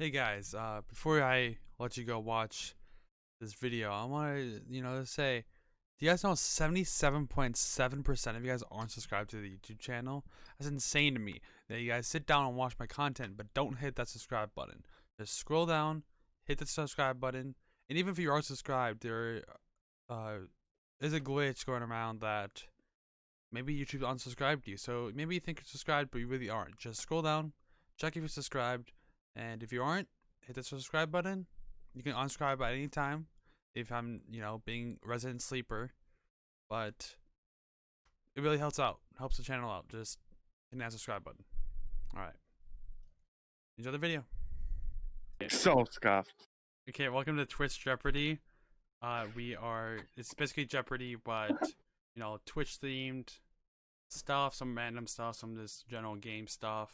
Hey guys, uh, before I let you go watch this video, I want to, you know, say, do you guys know 77.7% of you guys aren't subscribed to the YouTube channel? That's insane to me that you guys sit down and watch my content, but don't hit that subscribe button. Just scroll down, hit the subscribe button, and even if you are subscribed, there uh, is a glitch going around that maybe YouTube unsubscribed you. So maybe you think you're subscribed, but you really aren't. Just scroll down, check if you're subscribed and if you aren't, hit the subscribe button. You can unsubscribe at any time if I'm, you know, being resident sleeper. But it really helps out. Helps the channel out. Just hit that subscribe button. Alright. Enjoy the video. So scuffed. Okay, welcome to Twitch Jeopardy. Uh we are it's basically Jeopardy but you know, Twitch themed stuff, some random stuff, some just general game stuff.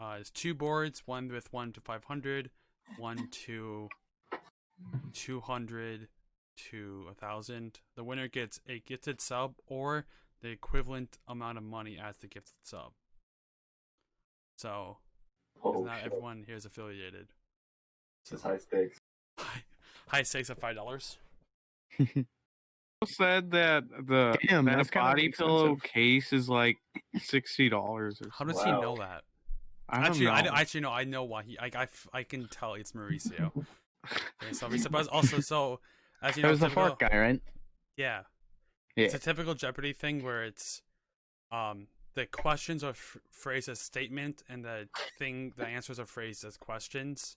Uh, there's two boards, one with 1 to 500, one to 200 to 1,000. The winner gets a gifted sub or the equivalent amount of money as the gifted sub. So, Oh, not shit. everyone here is affiliated. This is high stakes. High, high stakes of $5. said that the Damn, that that's kind body pillow case is like sixty dollars or How something. does he know that? I actually, know. I, actually no, I know why he. I, I, I can tell it's Mauricio. okay, so but also so as you It know, was the typical- fork guy, right? Yeah. Yeah. It's a typical Jeopardy thing where it's um the questions are f- phrased as statement and the thing the answers are phrased as questions.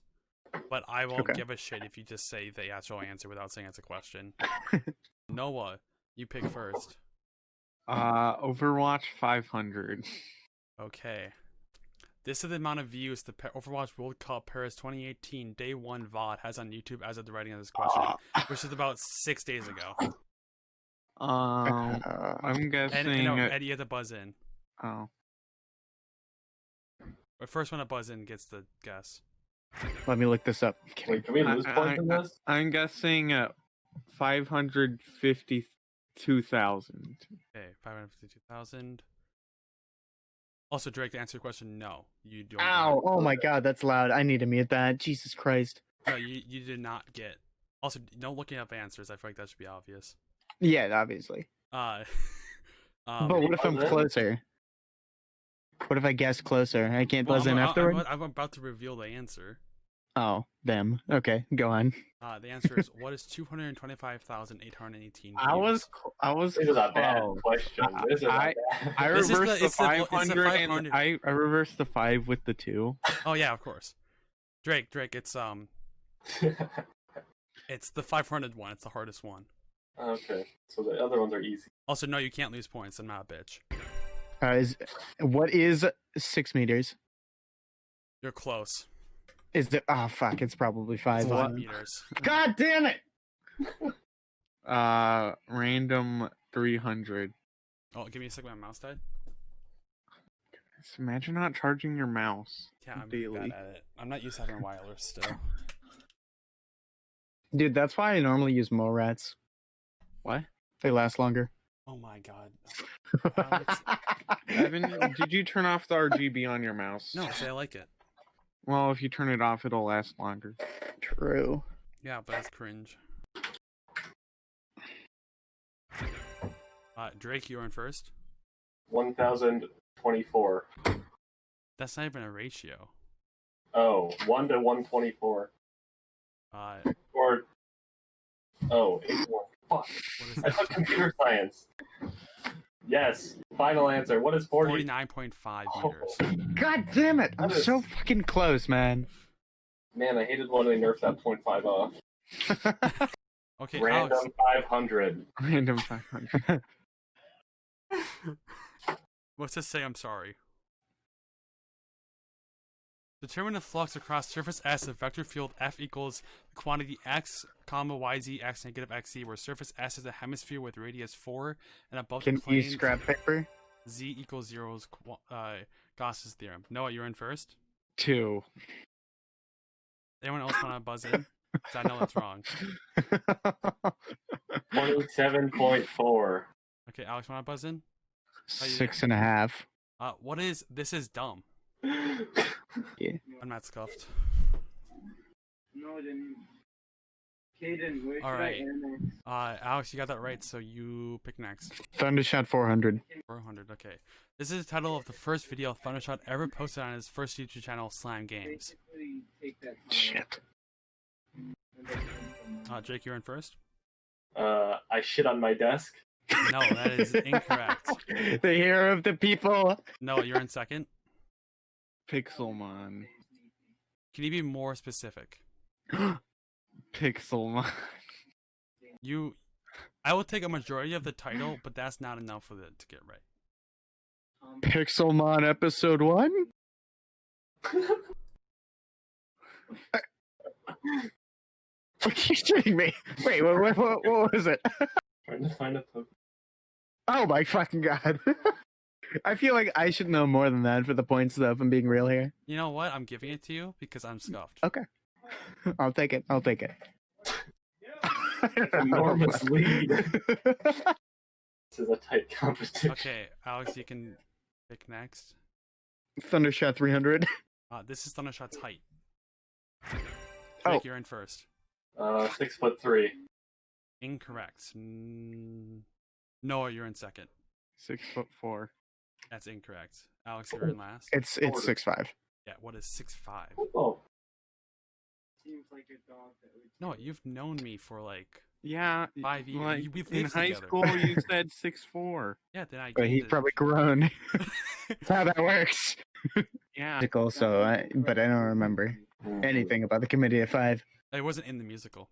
But I won't Okay. give a shit if you just say the actual answer without saying it's a question. Noah, you pick first. uh, Overwatch five hundred. Okay. This is the amount of views the Overwatch World Cup Paris 2018 Day 1 VOD has on YouTube as of the writing of this question, which is about six days ago. Um, Uh, I'm guessing. and no, uh, Eddie, you have to buzz in. oh, The first one to buzz in gets the guess. let me look this up. Kidding. Wait, can we I- lose I- points in I- this? I'm guessing uh, five hundred fifty-two thousand. Okay, 552,000. Also, Drake, to answer your question, no. You don't. Ow! Oh my god, that's loud. I need to mute that. Jesus Christ. No, you, you did not get. Also, no looking up answers. I feel like that should be obvious. Yeah, obviously. Uh, um, but what if I'm closer? What if I guess closer? I can't buzz I'm, in I'm- afterward. I'm, I'm about to reveal the answer. Oh, them. Okay, go on. Uh, the answer is what is 225,818 I was, I was. This is a bad close. question. This is a I- bad. I This is the- reversed the, the- 500 and I, I reversed the five with the two. Oh yeah, of course. Drake, Drake, it's um, it's the 500 one. It's the hardest one. okay, so the other ones are easy. Also, no, you can't lose points. I'm not a bitch. Uh, is what is six meters? You're close. Is it? Oh fuck! It's probably It's five. five meters. God damn it! Uh, random 300. Oh, give me a second. My mouse died. Just imagine not charging your mouse Yeah, I'm daily. bad at it. I'm not used to having wireless still. Dude, that's why I normally use Morats. What? They last longer. Oh my god. Evan, did you turn off the RGB on your mouse? No, say I like it. Well, if you turn it off, it'll last longer. True. Yeah, but that's cringe. Uh, Drake, you're in first. One thousand twenty-four. That's not even a ratio. Oh, one to one twenty-four. Uh, Or oh, eight one. Fuck. I that? took computer science. Yes. Final answer. What is forty? Forty-nine point five oh. meters. God damn it! I'm That is- so fucking close, man. Man, I hated when they nerfed that point five off. Okay, Random Alex. five hundred. Random 500. What's this say? I'm sorry. Determine the flux across surface S of vector field F equals the quantity x, comma yz x negative xz, where surface S is a hemisphere with radius 4, and above Can the you plane use scrap paper? z equals 0 is uh, Gauss's theorem. Noah, you're in first. Two. Anyone else want to buzz in? 'Cause I know that's wrong. Twenty-seven point four. Okay, Alex, want to buzz in? Six and a half. Uh, what is this? Is dumb. Yeah. I'm not scuffed. No, then. Caden, where should All right. annex? Uh, Alex, you got that right, so you pick next. Thundershot 400. 400. Okay. This is the title of the first video Thundershot ever posted on his first YouTube channel, Slam Games. Basically, take that. time Shit. and then come from- Uh, Jake, you're in first. Uh, I shit on my desk. No, that is incorrect. the hero of the people. No, you're in second. Pixelmon. Can you be more specific? Pixelmon. You, I will take a majority of the title, but that's not enough for it to get right. Pixelmon episode 1? What are you shooting me? Wait, what, what, what, what was it? Trying to find a Pokemon. Oh my fucking god. I feel like I should know more than that for the points though, if I'm being real here. You know what? I'm giving it to you because I'm scuffed. Okay. I'll take it. I'll take it. Enormous lead. This is a tight competition. Okay, Alex, you can pick next. Thundershot 300. Uh, this is Thundershot's height. Oh. Jake, you're in first. Uh, six foot three. Incorrect. Mm, Noah, you're in second. Six foot four. That's incorrect. Alex, you're in last. It's it's six five. Yeah, what is six five? Oh, Seems like a dog that would. No, you've known me for like Yeah. Five years. Like, You- we've in lived high together. school, you said six four. yeah. Then I. But he's it. probably grown. That's how that works. Yeah. Musical, so I, but I don't remember anything about the committee of five. It wasn't in the musical.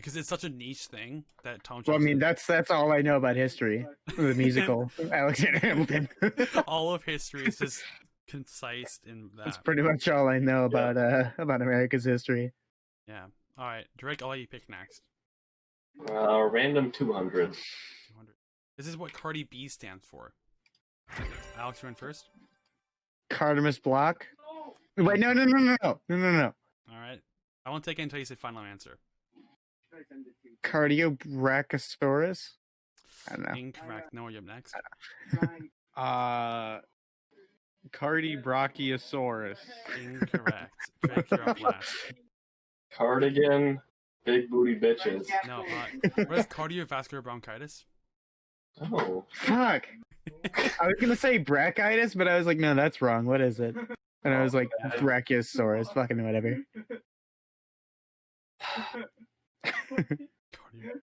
Because it's such a niche thing that Tom. Well, I mean, Johnson- that's that's all I know about history. The musical, Alexander Hamilton. all of history is just concise in that. that's pretty much all I know about uh about America's history. Yeah. All right, Drake. I'll let you pick next. Uh, random 200. 200. This is what Cardi B stands for. Alex, you're in first. Cardamus Block. Wait, no, no, no, no, no, no, no, no. All right. I won't take it until you say final answer. Cardiobrachiosaurus. I don't know. Incorrect. No, you're next. Uh, Cardi Brachiosaurus. Incorrect. Drake, you're up last. Cardigan. Big booty bitches. No, uh, what is cardiovascular bronchitis? Oh. Fuck. I was gonna say brachyitis, but I was like, no, that's wrong. What is it? And I was like, brachiosaurus. Fucking whatever. Cardio-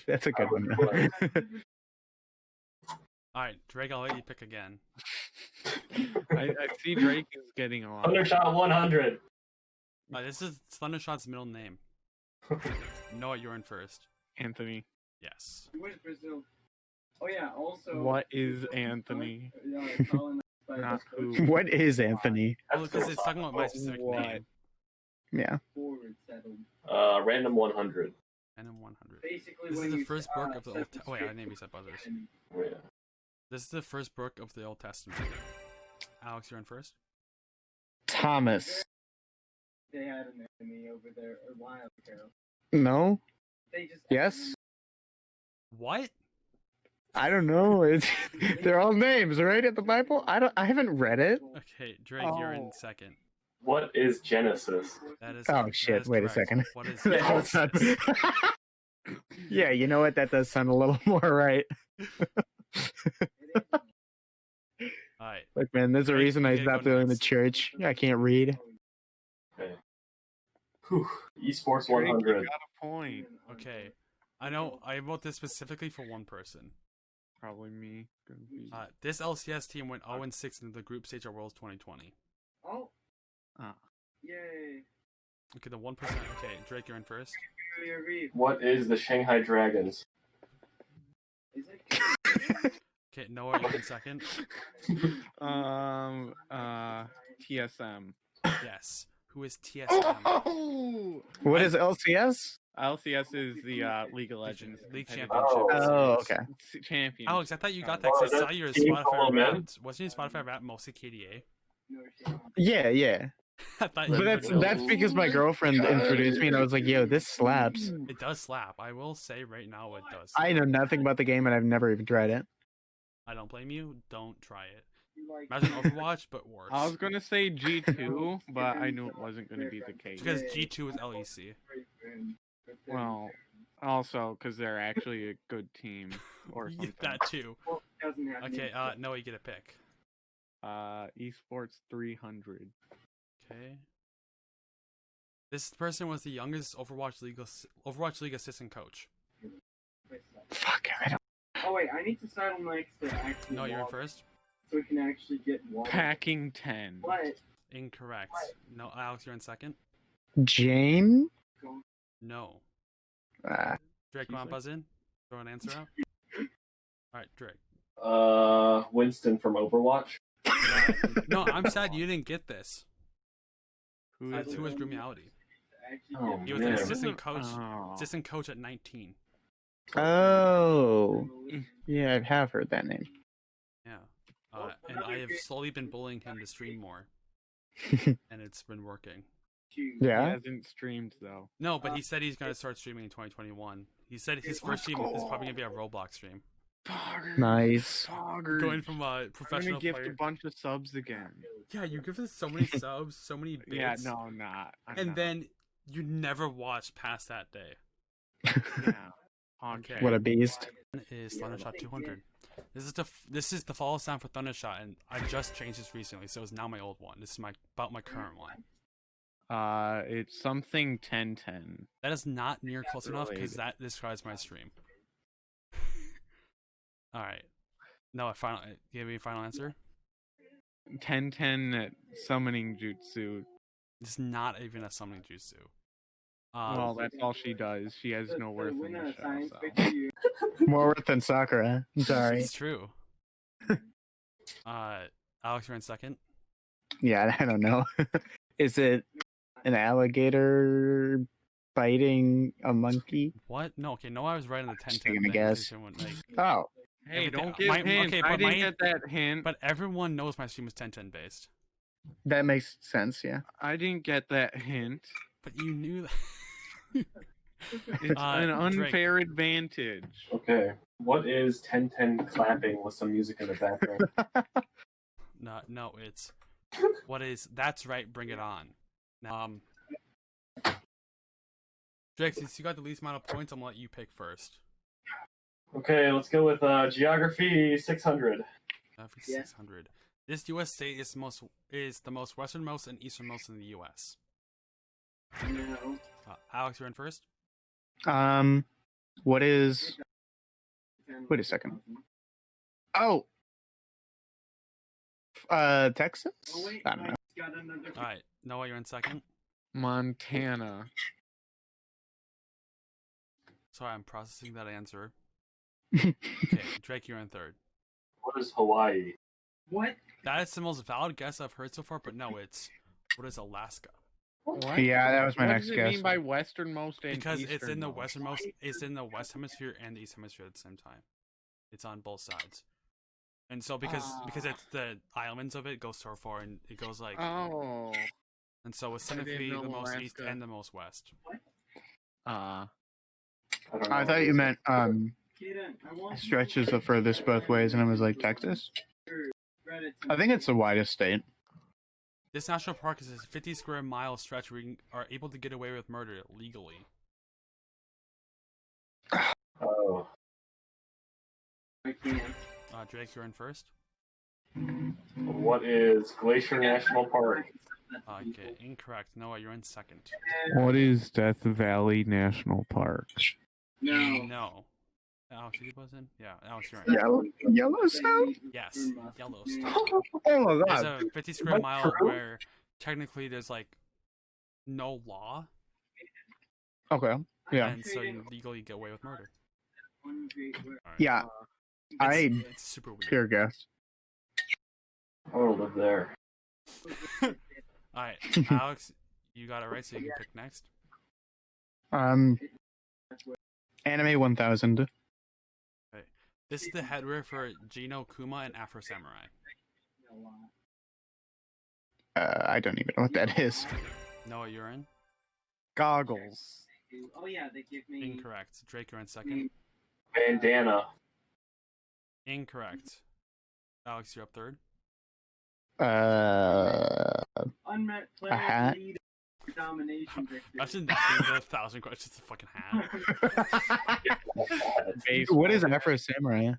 that's a good one. All right, Drake. I'll let you pick again. I, I see Drake is getting a lot. Thundershot 100. Uh, this is Thundershot's middle name. Noah, you're in first. Anthony. Yes. Where's Brazil? Oh yeah. Also. What is Anthony? Yeah, colonized by Not who. what is Anthony? Well, because it's talking about my specific What? name. Yeah. Uh, random 100. Random 100. Basically, This when is the you, first uh, book of the Old. Te- oh, wait, I script named you set buzzers. Oh, yeah. This is the first book of the Old Testament. Alex, you're in first. Thomas. They had an enemy over there a while ago. No. They just Yes? What? I don't know. It's they're all names, right? At the Bible. I don't. I haven't read it. Okay, Drake, you're in Oh. second. What is Genesis? That is. Oh shit! is Wait a second. What is? That does sound- yeah, you know what? That does sound a little more right. All right. Look, man, there's a Drake, reason I stopped going to next. church. I can't read. Okay. Whew. Esports Drake, you 100. got a point. Okay. I know. I wrote this specifically for one person. Probably me. Uh, this LCS team went 0 6 into the group stage at Worlds 2020. Oh, Ah. yay! Okay, the one percent. Okay, Drake, you're in first. What is the Shanghai Dragons? Is it? Okay, Noah, you're in second. um. Uh. TSM. Yes. Who is TSM? Oh! What is LCS? LCS is the uh, League of Legends League Championship. Oh, series. okay. s- champion. Alex, I thought you got that Oh, 'cause I saw your team Spotify called rap. in? Wasn't your Spotify rap mostly KDA? Yeah, yeah. I thought But that's know. that's because my girlfriend introduced me, and I was like, "Yo, this slaps." It does slap. I will say right now it does. I know nothing about the game, and I've never even tried it. I don't blame you. Don't try it. Imagine Overwatch, but worse. I was gonna say G two, but I knew it wasn't gonna be the case. Because G2 is E LEC. Well, also because they're actually a good team or something. that too. Okay, any- uh, Noah, you get a pick. Uh, esports three hundred. Okay. This person was the youngest Overwatch League Overwatch League assistant coach. Fuck, I don't. Oh wait, I need to settle next to actually No, you're in first. so we can actually get water. Packing ten. But Incorrect. No, Alex, you're in second. Jane? No. Uh, Drake, She's want like- to buzz in? Throw an answer out. All right, Drake. Uh, Winston from Overwatch. No, I'm sad you didn't get this. Who That's is who was Groomiality. Oh, He was an assistant coach. Oh. Assistant coach at 19. oh. Yeah, I have heard that name. Yeah. Uh, and I have slowly been bullying him to stream more, and it's been working. Yeah, He Yeah. hasn't streamed though. No, but he said he's gonna start streaming in 2021. He said his first stream is probably gonna be a Roblox stream. Nice. Foggers. Going from a I'm gonna professional gift player. a bunch of subs again. Yeah, you give us so many subs, so many bits. yeah, no, I'm not. I'm And not. then you never watch past that day. yeah. Okay. What a beast. Is Thundershot 200? This is the f- this is the follow sound for Thundershot, and I just changed this recently, so it's now my old one. This is my about my current one. Uh, it's something 1010. That is not near close enough because related. that describes my stream. All right. No, a final. Give me a final answer. 1010 summoning jutsu. It's not even a summoning jutsu. Um, well, that's all she does. She has no worth in winner the show. So. More worth than Sakura. I'm sorry. it's true. uh, Alex, you're in second. Yeah, I don't know. Is it an alligator biting a monkey? What? No, okay. No, I was right on the 10 Just 10 taking a thing, guess. 'cause like- Oh, Hey, Everything- don't give my- hints. okay, I but didn't my- get that hint. But everyone knows my stream is 10 10 based. that makes sense. Yeah. I didn't get that hint. But you knew that. It's Uh, an Drake. unfair advantage. Okay. What is 1010 clapping with some music in the background? no, no, it's. What is. That's right, bring it on. Now, um. Drake, since you got the least amount of points, I'm gonna let you pick first. Okay, let's go with uh, geography 600. Uh, for Yeah. 600. This U.S. state is the most is the most westernmost and easternmost in the U.S. No. Uh, Alex, you're in first. Um, what is? Wait a second. Oh. Uh, Texas. Oh, wait, I don't know. I got another. All right, Noah, you're in second. Montana. Sorry, I'm processing that answer. Okay, Drake, you're in third. What is Hawaii? What? That is the most valid guess I've heard so far, but no, it's what is Alaska? What? Yeah, that was my what next does it guess. mean by westernmost and Because it's in the easternmost? westernmost, it's in the west hemisphere and the east hemisphere at the same time. It's on both sides, and so because because Ah. it's the islands of it goes so far, and it goes like, Oh. and so it's I technically know the most east and the most west. Uh, I, I thought you meant um Kaden, stretches the furthest both ways, and I was like Texas. I think it's the widest state. This national park is a 50 square mile stretch where you are able to get away with murder legally. Oh. I. Uh, Drake, you're in first. What is Glacier National Park? Okay, incorrect. Noah, you're in second. what is Death Valley National Park? No. No. Alex, you buzz in? Yeah, Alex, you're in. Yellow Yellowstone. Yes, Yellowstone. Oh my god. There's god. a 50 square What, mile true? where technically there's like no law, Okay. Yeah. and so you legally get away with murder. Alright. Yeah. It's, I it's super weird. pure guess. I want to live there. Alright, Alex, you got it right, so you can pick next. Um, anime one thousand. This is the headwear for Jinno Kuma and Afro Samurai. Uh, I don't even know what that is. Noah, you're in? Goggles. Oh yeah, they give me. Incorrect. Drake, you're in second. Bandana. Incorrect. Alex, you're up third. Uh, A hat? Player lead domination victory. I shouldn't ask a thousand questions. It's a fucking hat. what is Afro Samurai?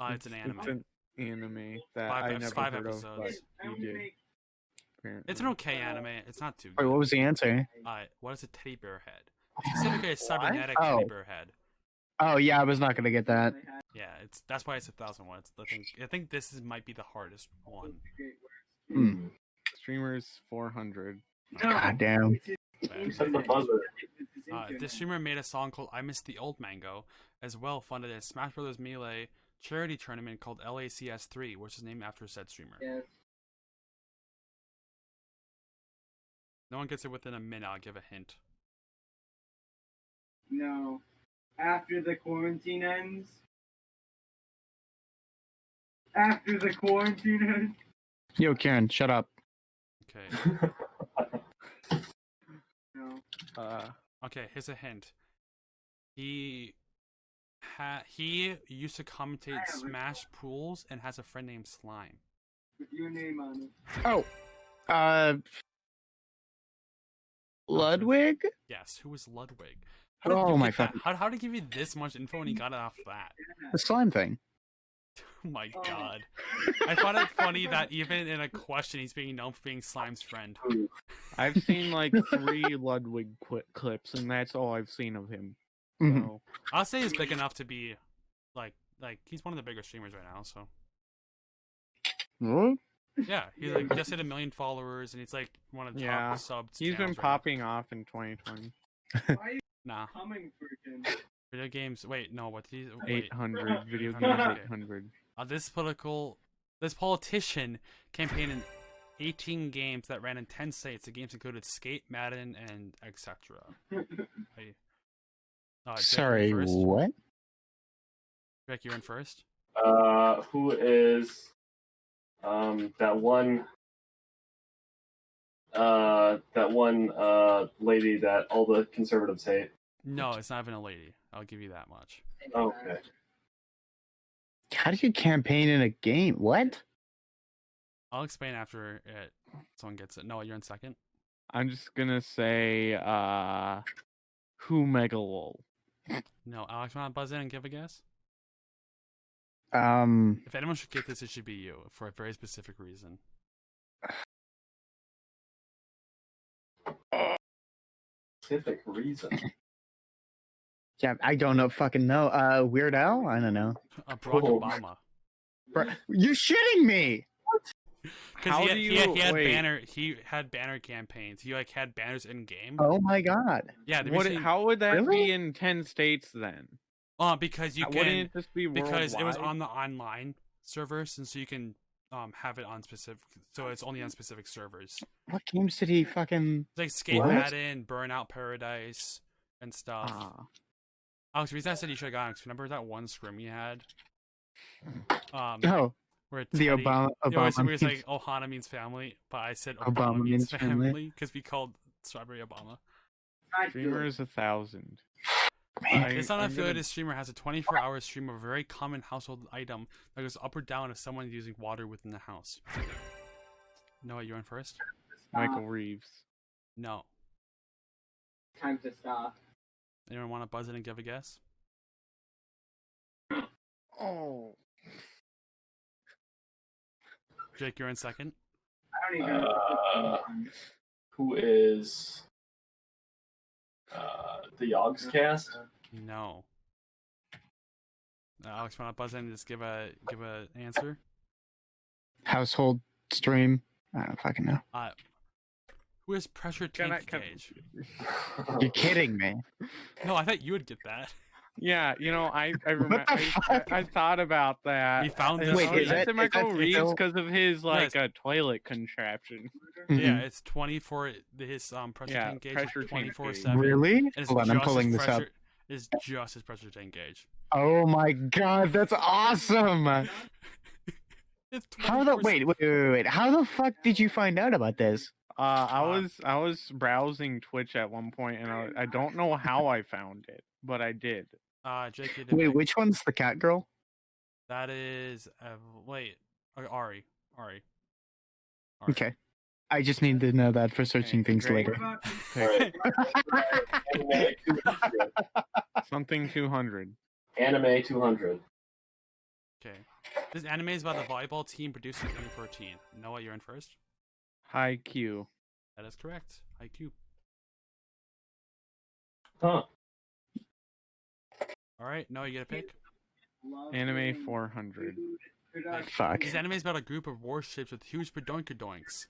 Uh, it's an anime. It's an anime that Five I never five heard episodes. of, but I you only did. make apparently. It's an okay anime. It's not too Wait, what was the answer? Uh, what is a teddy bear head? Specifically, a cybernetic Oh. teddy bear head. Oh yeah, I was not gonna get that. Yeah, it's that's why it's a thousand one. It's I think I think this is might be the hardest one. Hmm. Streamers 400. God damn. Except the. Uh, this streamer made a song called "I Miss the Old Mango," as well funded a Smash Bros. Melee charity tournament called LACS3, which is named after said streamer. Yes. No one gets it within a minute. I'll give a hint. No. After the quarantine ends. After the quarantine ends. Yo, Karen, shut up. Okay. No. Uh, Okay, here's a hint. He ha- he used to commentate Smash pools and has a friend named Slime. With your name on it. Oh, uh, Ludwig. Yes, who was Ludwig? How did Oh my get that? fucking- How, how did he give you this much info and he got it off that? The slime thing. Oh my Oh. god. I find it funny that even in a question he's being known for being Slime's friend. I've seen like three Ludwig qu- clips, and that's all I've seen of him. Mhm. I'll say he's big enough to be like like he's one of the bigger streamers right now, so What? yeah, he's like just hit a million followers and he's like one of the top Yeah, subs. he's been channels right now. popping off in 2020. Why are you Nah. coming for him? Video games wait, no, what did he 800 video games. 800, Uh, this political, this politician campaigned in 18 games that ran in 10 states. The games included Skate, Madden, and etc. Uh, Sorry, what? Jake, you're in first. Uh, who is um that one uh that one uh lady that all the conservatives hate? No, it's not even a lady. I'll give you that much. Okay. How do you campaign in a game? What? I'll explain after it. Someone gets it. No, you're in second. I'm just gonna say, uh, who Megalol. No, Alex, want to buzz in and give a guess? Um, If anyone should get this, it should be you for a very specific reason. Specific reason. Yeah, I don't know. Fucking know. Uh, Weird Al? I don't know. Uh, Barack Oh. Obama. Bro, you're shitting me. Because How he, had, do he, had, he you- had wait. banner. He had banner campaigns. He like had banners in game. Oh my god. yeah, the What? reason- How would that Really? be in 10 states then? Uh, because you can Wouldn't it just be because it was on the online servers, and so you can um have it on specific. So it's only on specific servers. What games did he fucking? It's like Skate What? Madden, Burnout Paradise, and stuff. Ah. Alex, the reason I said you should have gotten it, 'cause remember that one scrim you had? Um, Oh, where the Teddy- Obama. It was, Obama. it was like Ohana means family, but I said Obama, Obama means means family. family because we called Strawberry Obama. I do it. Streamers a thousand. Man, I- This I'm unaffiliated gonna- streamer has a 24 hour stream of a very common household item that goes up or down if someone is using water within the house. Noah, you're in first? Michael Reeves. No. Time to stop. Anyone want to buzz in and give a guess? Oh. Jake, you're in second. I don't even. Uh, who is uh the Yogscast? No. Uh, Alex, want to buzz in and just give a give a answer? household stream. I don't fucking know. Uh, who is Pressure Can I- Tank can- Gauge? You're kidding me. No, I thought you would get that. Yeah, you know, I I, remember, the I, I, fuck? I thought about that. He found And this. Wait, I is said that- is Michael that Reeves because of his like Yes. a toilet contraption. Yeah, Mhm. it's 24. His um pressure Yeah, tank gauge pressure is tank 24 gauge. 7. Really? Hold on, I'm pulling as this up. Is just as pressure tank gauge. Oh my god, that's awesome. It's How the 24/7. wait, wait, wait, wait. How the fuck did you find out about this? Uh, I was I was browsing Twitch at one point, and I, I don't know how I found it, but I did. Uh, Jake, did Wait, pick- which one's the cat girl? That is uh, wait, uh, Ahri, Ahri. All right. Okay. I just need to know that for searching Okay, things great. later. What about All right. Anime 200. Something 200. Anime 200. Okay. This anime is about the volleyball team produced in 2014. Noah, you're in first. Haikyuu. That is correct. IQ. Huh. All right. Noah, you get a pick. Anime 400. food production? Fuck. This anime is about a group of warships with huge badoinkadoinks.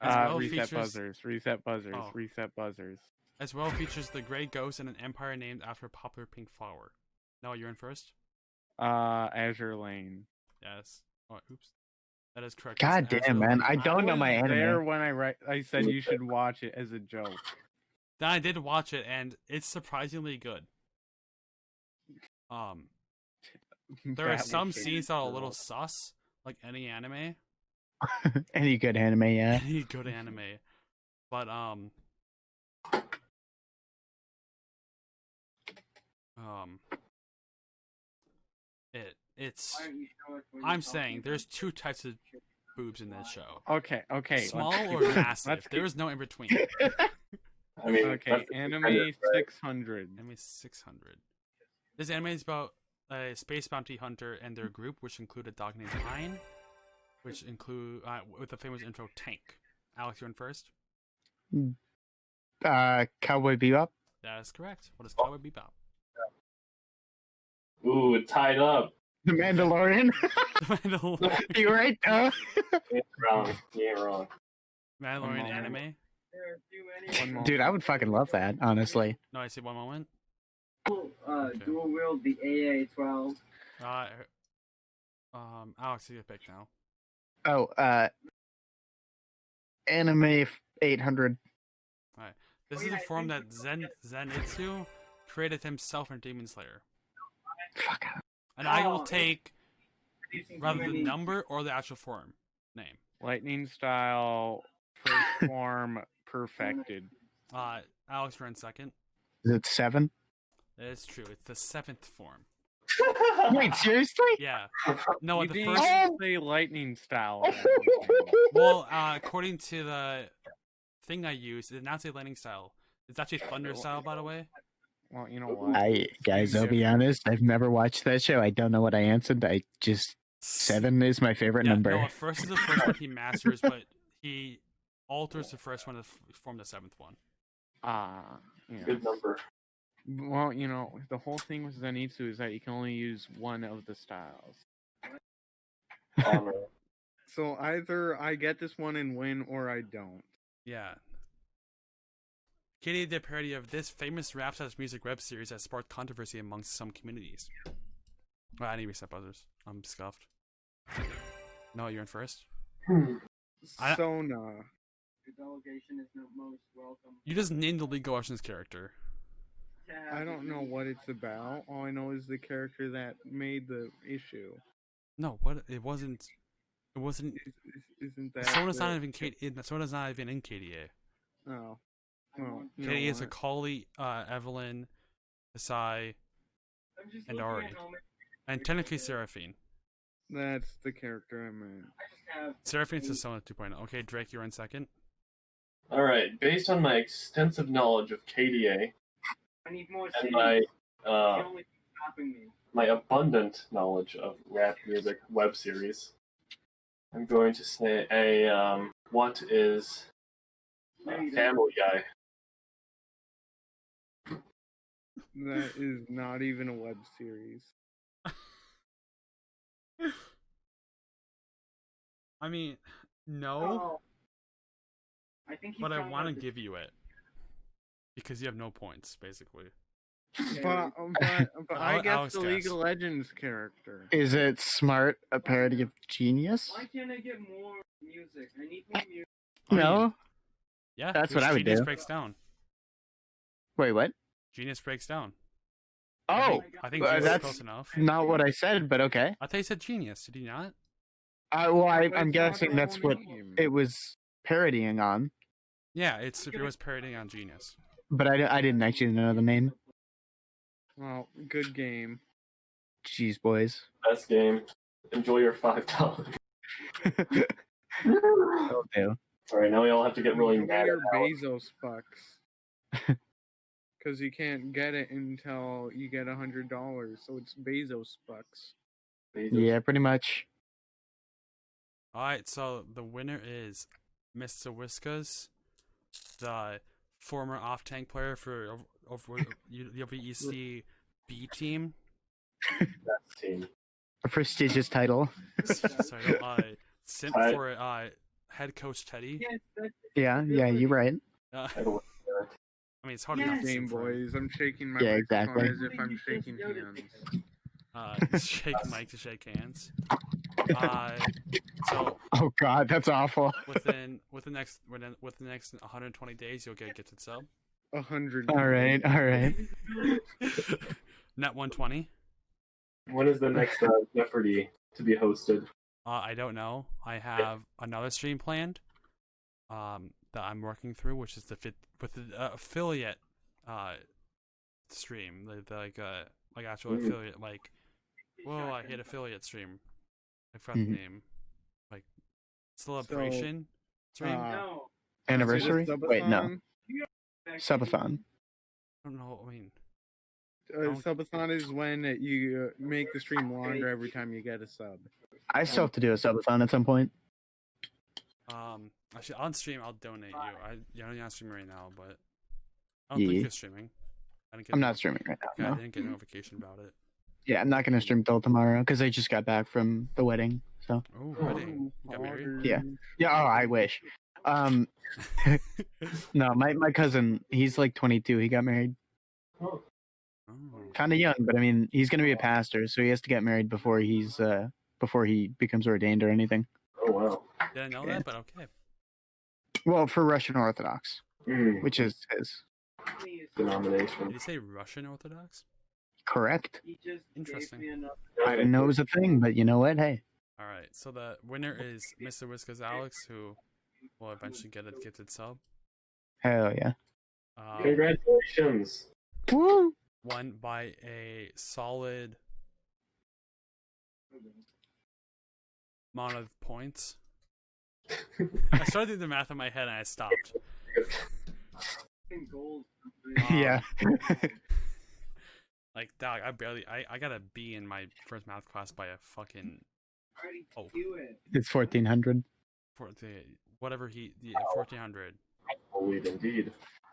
As Uh, well reset features- buzzers. Reset buzzers. Oh. Reset buzzers. As well features the Grey Ghost and an empire named after a popular pink flower. Noah, you're in first. Uh, Azure Lane. Yes. Oh, oops. That is correct. God damn, Azure man. Lane. I don't know my anime. There when I write, I said you should watch it as a joke. Then I did watch it, and it's surprisingly good. Um, there are some scenes that are a little sus, like any anime, Any good anime, yeah. any good anime. But um, um, it it's. Why don't you show us what you're I'm saying there's two types of boobs in that show: Okay, okay. small or massive. keep- There is no in between. I mean, Okay, anime right? 600. Anime 600. This anime is about a space bounty hunter and their group, which include a dog named Ein, which include uh, with the famous intro Tank. Alex, you're in first. Uh, Cowboy Bebop. That is correct. What is Cowboy Bebop? Ooh, tied up. The Mandalorian. The Mandalorian, you right, though. You ain't wrong. You ain't wrong. Mandalorian anime. There are too many. One moment. Dude, I would fucking love that, honestly. No, I see one moment. Uh, Okay. dual wield the AA-12. Uh, um, Alex, you get pick now. Oh, uh, Anime 800. All right. This Oh, is yeah, a I form that Zen Zenitsu created himself in Demon Slayer, Fuck. And I Oh, will take rather the number or the actual form name. Lightning style, first form, perfected. Uh, Alex, you're in second. Is it seven? That is true. It's the seventh form. Wait, seriously? Yeah. No, you the first. even say lightning style. Well, uh, according to the thing I used, it did not say lightning style. It's actually thunder style, by the way. Well, you know what? I guys, I'll be honest. I've never watched that show. I don't know what I answered. I just seven is my favorite Yeah, number. no, first is the first one he masters, but he alters the first one to form the seventh one. Ah, yeah. Good number. Well, you know, the whole thing with Zenitsu is that you can only use one of the styles. So either I get this one and win, or I don't. Yeah. KDA did a parody of this famous rap slash music web series that sparked controversy amongst some communities. Well, I need reset buzzers. I'm scuffed. No, you're in first. Hmm. I- Sona. The delegation is not most welcome. You just named the League of Legends character. I don't know what it's about. All I know is the character that made the issue. No, what? It wasn't. It wasn't. Is- is- Isn't that? Sona's not even K- in- Sona's not even in KDA. Oh. I Well, want- you is what? Akali, uh, Evelynn, Asai, and Ahri. at how many- and technically Seraphine. That's the character I meant. I just have Seraphine's is Sona 2.0. Okay, Drake, you're in second. All right. Based on my extensive knowledge of KDA I need more and my uh, only thing stopping me. my abundant knowledge of rap music web series, I'm going to say a um, what is uh, No, you don't. Family Guy? That is not even a web series. I mean, no, Oh. I think but I want to give you it because you have no points, basically. But, um, but, um, but I guess Alex the League of Legends character. Is it smart? A parody of Genius? Why can't I get more music? I need more music. Oh, you- No. Yeah, That's what I would Genius do. breaks down. Wait, what? Genius breaks down. Oh, I think uh, that's- close enough. not what I said, but okay. I thought you said Genius. Did you not? Uh, well, I, I'm guessing that's what name. it was parodying on, Yeah, it's it was parodying on Genius. but I, I didn't actually know the name. Well, good game. Jeez, boys. Best game. Enjoy your five dollars. Will do. All right, now we all have to get really mad your at Alex. Bezos bucks. Because you can't get it until you get a hundred dollars, so it's Bezos bucks. Bezos. Yeah, pretty much. All right, so the winner is Mr. Whiskers, the former off-tank player for ov- over the WEC B team. That's team. A prestigious title. Sorry, uh, simp Alright. for uh, head coach Teddy. Yeah, yeah, you're right. Uh, I mean, it's hard Yes. enough. to Game simp for him. boys, I'm shaking my Yeah, microphone exactly. as if I'm shaking hands. Uh, shake Mike to shake hands. Uh, so Oh God, that's awful. within within the next within, within the next 120 days, you'll get a gifted sub. A hundred. All right, all right. Net 120. When is the next uh, Jeopardy to be hosted? Uh, I don't know. I have another stream planned um, that I'm working through, which is the fit with the uh, affiliate uh, stream, the, the, like uh, like actual Mhm. affiliate. Like, whoa, I hit affiliate stream. I forgot Mhm. the name. Like celebration stream. uh, no. Anniversary? Is it a Wait, no. subathon? Subathon. I don't know. What I mean, Uh, subathon is when you uh, make the stream longer every time you get a sub. I still have to do a subathon at some point. um, actually on stream I'll donate you. I you're not streaming right now, but I don't think Yeah. you're streaming. I didn't get I'm not streaming right now. yeah, now. I didn't get a notification about it. Yeah, I'm not gonna stream till tomorrow because I just got back from the wedding. So Oh, wedding. You got married? Yeah. yeah. Oh, I wish. Um, no, my my cousin, he's like 22. He got married Oh, Oh. kind of young, but I mean, he's gonna be a pastor, so he has to get married before he's uh before he becomes ordained or anything. oh wow. Didn't know Yeah. that, but okay. Well, for Russian Orthodox, Mm, which is his denomination. Did denomination. you say Russian Orthodox? correct. He just Interesting. gave me enough. I didn't know it was a thing, but you know what? Hey, All right, so the winner is Mr. Whiskers Alex, who will eventually get a gifted sub. hell yeah. Um, Congratulations. Woo! won by a solid amount of points. I started doing the math in my head and I stopped. Gold. Um, yeah. Like, dog, I barely, I, I got a B in my first math class by a fucking, Already Oh. do it. it's 1400. for the, whatever he, the 1400. Believe indeed.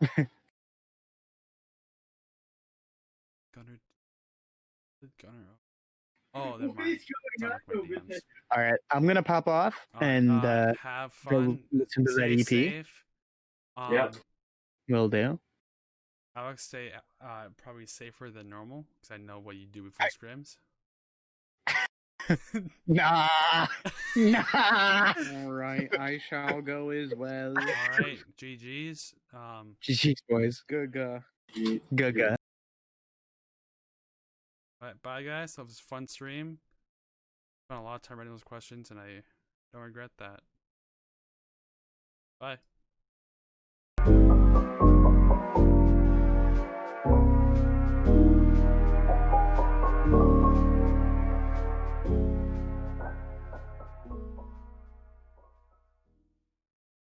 Gunner, did Gunner, oh, What mind. is going on over there? All right, I'm gonna pop off All right, and uh, have go fun. listen to that stay EP. Safe. Um, Yep. will do. Alex, stay uh, probably safer than normal because I know what you do before scrims. Nah, nah. All right, I shall go as well. All right, GG's. Um, GG's boys. Gaga. Ye- Gaga. But bye guys. Was a fun stream. Spent a lot of time writing those questions, and I don't regret that. Bye.